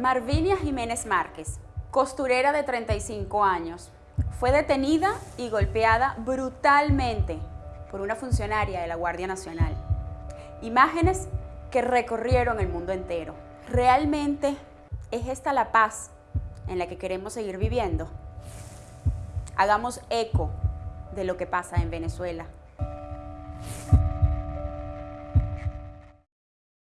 Marvinia Jiménez Márquez, costurera de 35 años, fue detenida y golpeada brutalmente por una funcionaria de la Guardia Nacional. Imágenes que recorrieron el mundo entero. ¿Realmente es esta la paz en la que queremos seguir viviendo? Hagamos eco de lo que pasa en Venezuela.